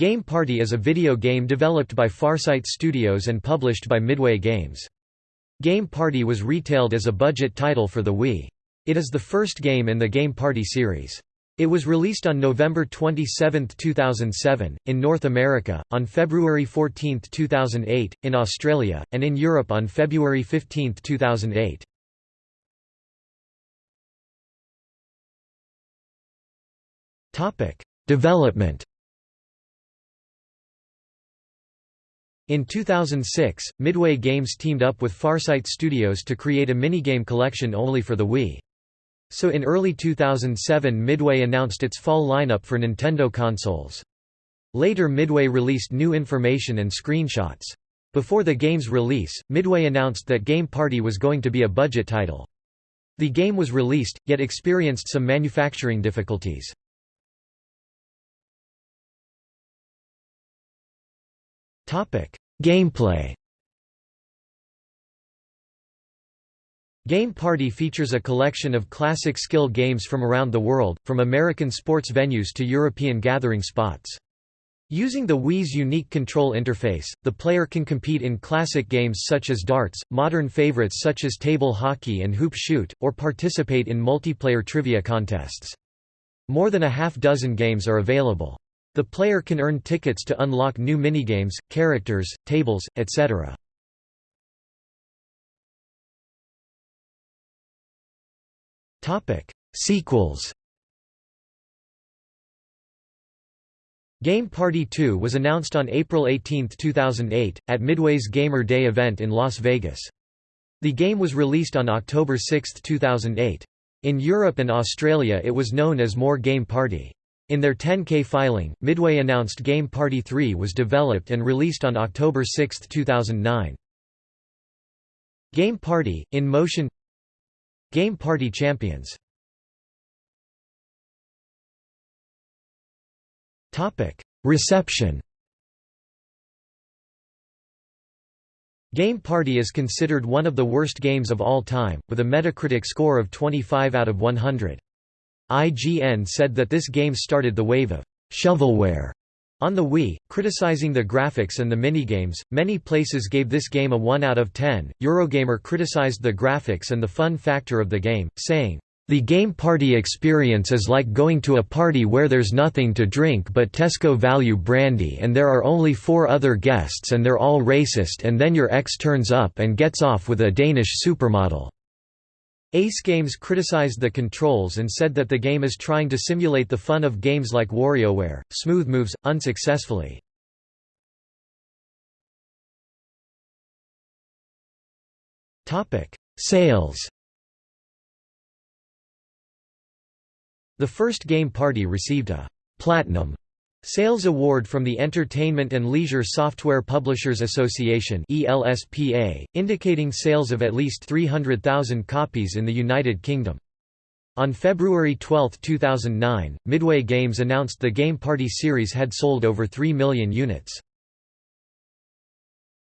Game Party is a video game developed by Farsight Studios and published by Midway Games. Game Party was retailed as a budget title for the Wii. It is the first game in the Game Party series. It was released on November 27, 2007, in North America, on February 14, 2008, in Australia, and in Europe on February 15, 2008. Development In 2006, Midway Games teamed up with Farsight Studios to create a minigame collection only for the Wii. So in early 2007 Midway announced its fall lineup for Nintendo consoles. Later Midway released new information and screenshots. Before the game's release, Midway announced that Game Party was going to be a budget title. The game was released, yet experienced some manufacturing difficulties. Gameplay Game Party features a collection of classic skill games from around the world, from American sports venues to European gathering spots. Using the Wii's unique control interface, the player can compete in classic games such as darts, modern favorites such as table hockey and hoop shoot, or participate in multiplayer trivia contests. More than a half dozen games are available. The player can earn tickets to unlock new minigames, characters, tables, etc. Sequels Game Party 2 was announced on April 18, 2008, at Midway's Gamer Day event in Las Vegas. The game was released on October 6, 2008. In Europe and Australia it was known as More Game Party. In their 10K filing, Midway announced Game Party 3 was developed and released on October 6, 2009. Game Party, in motion Game Party Champions Reception Game Party is considered one of the worst games of all time, with a Metacritic score of 25 out of 100. IGN said that this game started the wave of shovelware on the Wii, criticizing the graphics and the minigames. Many places gave this game a 1 out of 10. Eurogamer criticized the graphics and the fun factor of the game, saying, the game party experience is like going to a party where there's nothing to drink but Tesco value brandy and there are only four other guests and they're all racist and then your ex turns up and gets off with a Danish supermodel. Ace Games criticized the controls and said that the game is trying to simulate the fun of games like WarioWare, Smooth Moves, unsuccessfully. Sales The first Game Party received a «Platinum» Sales Award from the Entertainment and Leisure Software Publishers Association ELSPA, indicating sales of at least 300,000 copies in the United Kingdom. On February 12, 2009, Midway Games announced the Game Party series had sold over 3 million units.